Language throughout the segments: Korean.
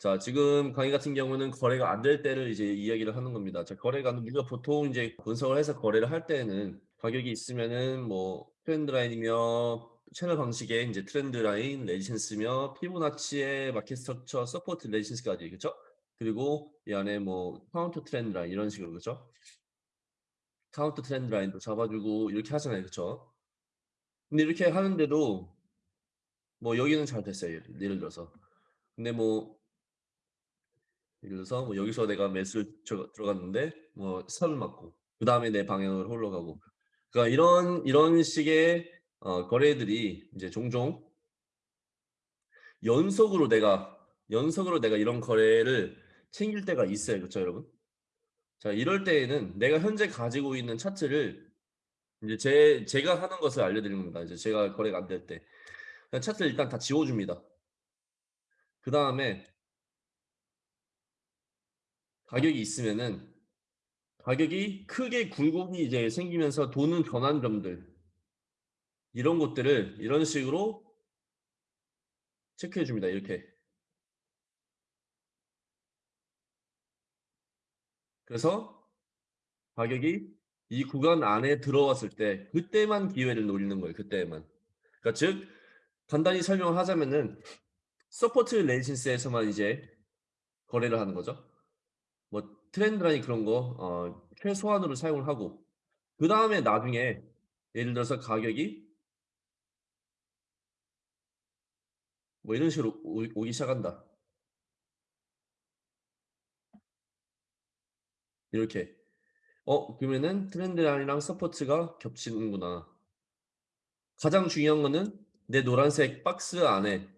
자, 지금 강의 같은 경우는 거래가 안 될 때를 이제 이야기를 하는 겁니다. 자, 거래가 우리가 보통 이제 분석을 해서 거래를 할 때는 가격이 있으면은 뭐 trend line이며 채널 방식의 이제 trend line, resistance며 피보나치의 market structure, support resistance까지 그렇죠? 그리고 이 안에 뭐 counter trend line 이런 식으로 그렇죠? counter trend line도 잡아주고 이렇게 하잖아요, 그렇죠? 근데 이렇게 하는데도 뭐 여기는 잘 됐어요, 예를 들어서. 근데 뭐 예를 들어서 뭐 여기서 내가 매수를 들어- 들어갔는데 뭐 선을 맞고 그 다음에 내 방향으로 흘러가고 그러니까 이런 이런 식의 어, 거래들이 이제 종종 연속으로 내가 연속으로 내가 이런 거래를 챙길 때가 있어요, 그렇죠, 여러분? 자, 이럴 때에는 내가 현재 가지고 있는 차트를 이제 제 제가 하는 것을 알려드리는 겁니다. 이제 제가 거래가 안 될때 그냥 차트를 일단 다 지워줍니다. 그 다음에 가격이 있으면은 가격이 크게 굴곡이 이제 생기면서 도는 전환점들 이런 것들을 이런 식으로 체크해 줍니다. 이렇게. 그래서 가격이 이 구간 안에 들어왔을 때 그때만 기회를 노리는 거예요. 그때만. 그러니까 즉 간단히 설명을 하자면은 support resistance에서만 이제 거래를 하는 거죠. 뭐 trend line 그런 거 어, 최소한으로 사용을 하고 그 다음에 나중에 예를 들어서 가격이 뭐 이런 식으로 오, 오기 시작한다. 이렇게. 어, 그러면은 trend line이랑 support가 겹치는구나. 가장 중요한 거는 내 노란색 박스 안에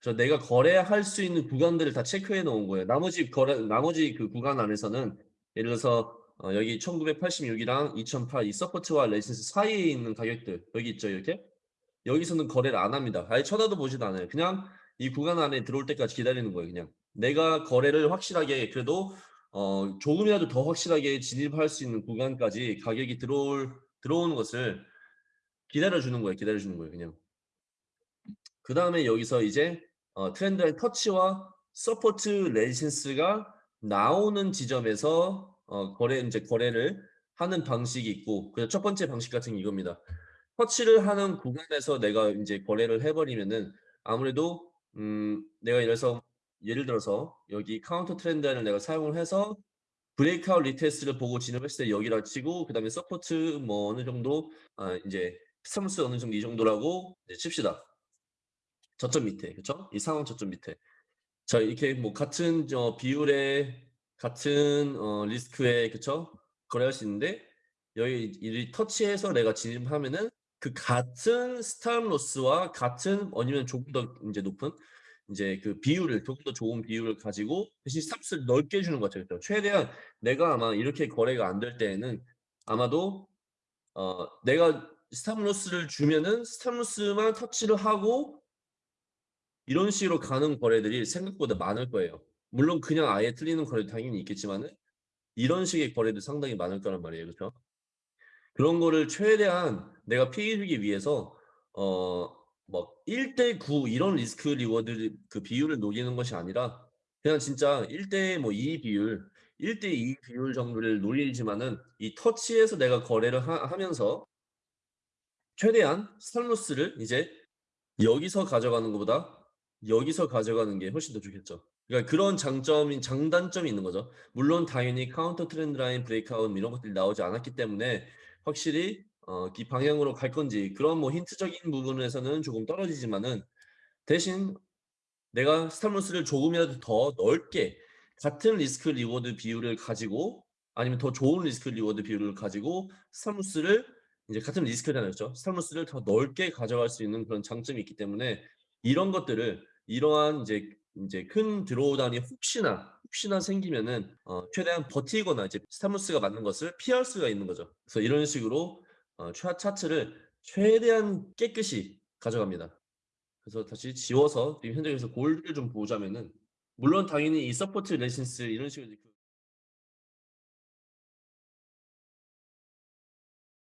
저 내가 거래할 수 있는 구간들을 다 체크해 놓은 거예요. 나머지 거래 나머지 그 구간 안에서는 예를 들어서 어, 여기 1986이랑 2008 이 support와 resistance 사이에 있는 가격들 여기 있죠, 이렇게. 여기서는 거래를 안 합니다. 아예 쳐다도 보지도 않아요. 그냥 이 구간 안에 들어올 때까지 기다리는 거예요. 그냥 내가 거래를 확실하게 그래도 어, 조금이라도 더 확실하게 진입할 수 있는 구간까지 가격이 들어올 들어오는 것을 기다려 주는 거예요. 기다려 주는 거예요. 그냥. 그 다음에 여기서 이제 어, trend line 터치와 support resistance가 나오는 지점에서 어, 거래 이제 거래를 하는 방식이 있고 그첫 번째 방식 같은 게 이겁니다. 터치를 하는 구간에서 내가 이제 거래를 해버리면은 아무래도 음 내가 예를 들어서 예를 들어서 여기 counter trend를 내가 사용을 해서 breakout retest를 보고 진입했을 때 여기라 치고 그 다음에 support 뭐 어느 정도 아 이제 stop loss 어느 정도 이 정도라고 칩시다. 저점 밑에 그쵸? 이 상황 저점 밑에 자 이렇게 뭐 같은 저 비율의 같은 어 risk에 그쵸? 거래할 수 있는데 여기 이 터치해서 내가 진입하면은 그 같은 stop loss와 같은 아니면 조금 더 이제 높은 이제 그 비율을 조금 더 좋은 비율을 가지고 대신 stop을 넓게 주는 거죠. 그죠? 최대한 내가 아마 이렇게 거래가 안 될 때에는 아마도 어 내가 stop loss를 주면은 stop loss만 터치를 하고 이런 식으로 가는 거래들이 생각보다 많을 거예요. 물론 그냥 아예 틀리는 거래도 당연히 있겠지만 은 이런 식의 거래도 상당히 많을 거란 말이에요. 그렇죠? 그런 거를 최대한 내가 피해 주기 위해서 어뭐 1대 9 이런 risk reward 그 비율을 노리는 것이 아니라 그냥 진짜 1대 뭐2 비율, 1대 2 비율 정도를 노리지만은 이 터치에서 내가 거래를 하, 하면서 최대한 stop loss를 이제 여기서 가져가는 것보다 여기서 가져가는 게 훨씬 더 좋겠죠. 그러니까 그런 장점인 장단점이 있는 거죠. 물론 당연히 counter trend line breakout 이런 것들이 나오지 않았기 때문에 확실히 어, 이 방향으로 갈 건지 그런 뭐 힌트적인 부분에서는 조금 떨어지지만은 대신 내가 stop loss를 조금이라도 더 넓게 같은 risk reward 비율을 가지고 아니면 더 좋은 risk reward 비율을 가지고 stop loss를 이제 같은 risk잖아요. 그렇죠? stop loss를 더 넓게 가져갈 수 있는 그런 장점이 있기 때문에 이런 것들을 이러한 이제 이제 큰 drawdown이 혹시나 혹시나 생기면은 어, 최대한 버티거나 이제 stop loss가 맞는 것을 피할 수가 있는 거죠. 그래서 이런 식으로 어, 차, 차트를 최대한 깨끗이 가져갑니다. 그래서 다시 지워서 지금 현장에서 gold를 좀 보자면은 물론 당연히 이 support resistance 이런 식으로